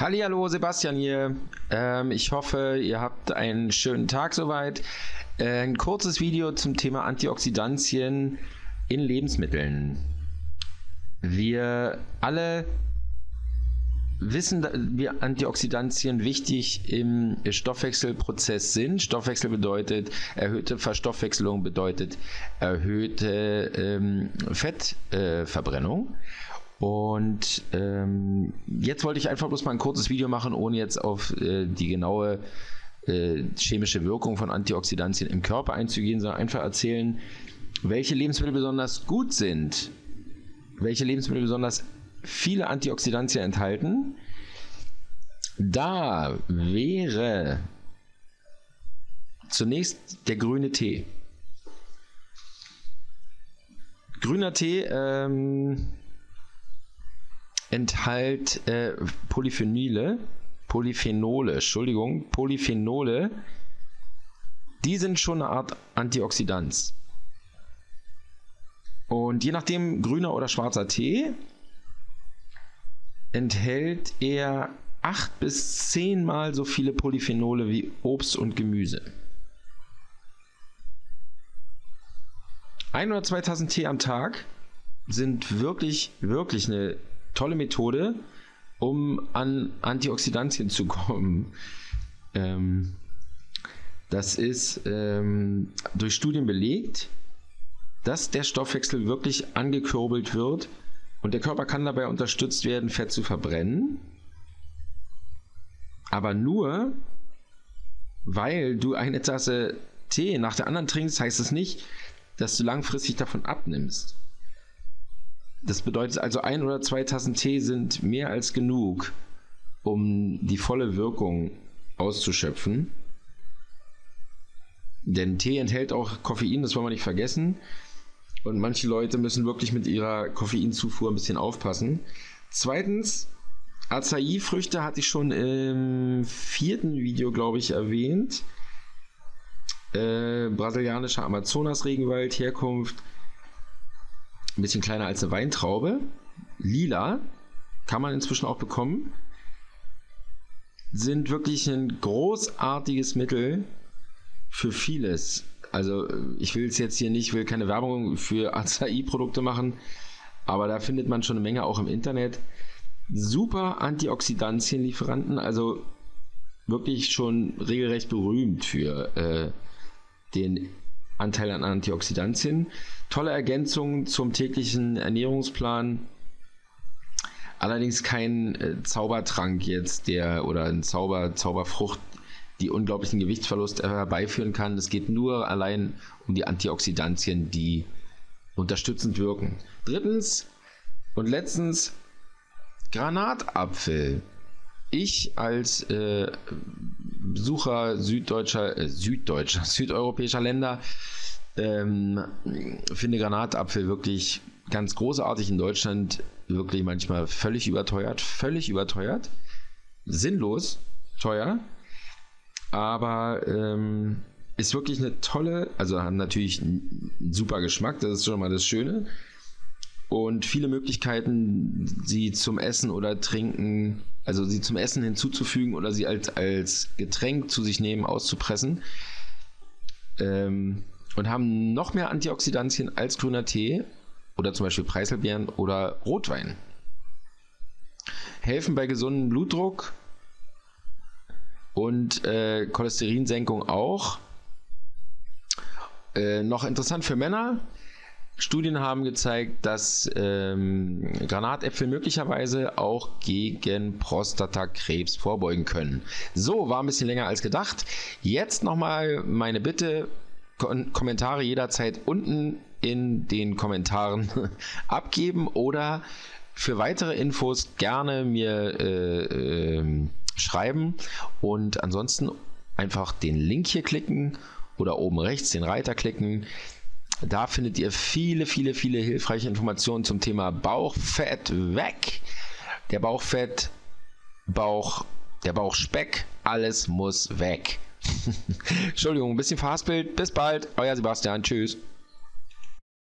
Hallo, Sebastian hier. Ähm, ich hoffe, ihr habt einen schönen Tag soweit. Äh, ein kurzes Video zum Thema Antioxidantien in Lebensmitteln. Wir alle wissen, wie Antioxidantien wichtig im Stoffwechselprozess sind. Stoffwechsel bedeutet erhöhte Verstoffwechselung, bedeutet erhöhte ähm, Fettverbrennung. Äh, und ähm, jetzt wollte ich einfach bloß mal ein kurzes Video machen, ohne jetzt auf äh, die genaue äh, chemische Wirkung von Antioxidantien im Körper einzugehen, sondern einfach erzählen, welche Lebensmittel besonders gut sind, welche Lebensmittel besonders viele Antioxidantien enthalten. Da wäre zunächst der grüne Tee. Grüner Tee ähm, enthält äh, Polyphenole, Polyphenole, Entschuldigung, Polyphenole, die sind schon eine Art Antioxidant. Und je nachdem grüner oder schwarzer Tee enthält er 8 bis 10 mal so viele Polyphenole wie Obst und Gemüse. Ein oder zwei Tassen Tee am Tag sind wirklich, wirklich eine tolle Methode, um an Antioxidantien zu kommen. Ähm, das ist ähm, durch Studien belegt, dass der Stoffwechsel wirklich angekurbelt wird und der Körper kann dabei unterstützt werden, Fett zu verbrennen. Aber nur, weil du eine Tasse Tee nach der anderen trinkst, heißt es nicht, dass du langfristig davon abnimmst. Das bedeutet also, ein oder zwei Tassen Tee sind mehr als genug, um die volle Wirkung auszuschöpfen. Denn Tee enthält auch Koffein, das wollen wir nicht vergessen. Und manche Leute müssen wirklich mit ihrer Koffeinzufuhr ein bisschen aufpassen. Zweitens, Acai-Früchte hatte ich schon im vierten Video, glaube ich, erwähnt. Äh, brasilianischer Amazonas-Regenwald, Herkunft ein bisschen kleiner als eine Weintraube. Lila kann man inzwischen auch bekommen. Sind wirklich ein großartiges Mittel für vieles. Also ich will es jetzt hier nicht, will keine Werbung für Acai-Produkte machen, aber da findet man schon eine Menge auch im Internet. Super Antioxidantienlieferanten, also wirklich schon regelrecht berühmt für äh, den Anteil an Antioxidantien. Tolle Ergänzung zum täglichen Ernährungsplan. Allerdings kein äh, Zaubertrank jetzt, der oder ein Zauber, Zauberfrucht, die unglaublichen Gewichtsverlust herbeiführen kann. Es geht nur allein um die Antioxidantien, die unterstützend wirken. Drittens und letztens Granatapfel. Ich als äh, Besucher süddeutscher, äh, süddeutscher, südeuropäischer Länder ähm, finde Granatapfel wirklich ganz großartig in Deutschland, wirklich manchmal völlig überteuert, völlig überteuert, sinnlos teuer, aber ähm, ist wirklich eine tolle, also haben natürlich einen super Geschmack, das ist schon mal das Schöne und viele Möglichkeiten, sie zum Essen oder Trinken, also sie zum Essen hinzuzufügen oder sie als, als Getränk zu sich nehmen, auszupressen. Ähm, und haben noch mehr Antioxidantien als grüner Tee oder zum Beispiel Preiselbeeren oder Rotwein. Helfen bei gesundem Blutdruck und äh, Cholesterinsenkung auch. Äh, noch interessant für Männer, Studien haben gezeigt, dass ähm, Granatäpfel möglicherweise auch gegen Prostatakrebs vorbeugen können. So, war ein bisschen länger als gedacht. Jetzt nochmal meine Bitte, Kon Kommentare jederzeit unten in den Kommentaren abgeben oder für weitere Infos gerne mir äh, äh, schreiben und ansonsten einfach den Link hier klicken oder oben rechts den Reiter klicken. Da findet ihr viele, viele, viele hilfreiche Informationen zum Thema Bauchfett weg. Der Bauchfett, Bauch, der Bauchspeck, alles muss weg. Entschuldigung, ein bisschen verhaspelt. Bis bald, euer Sebastian. Tschüss.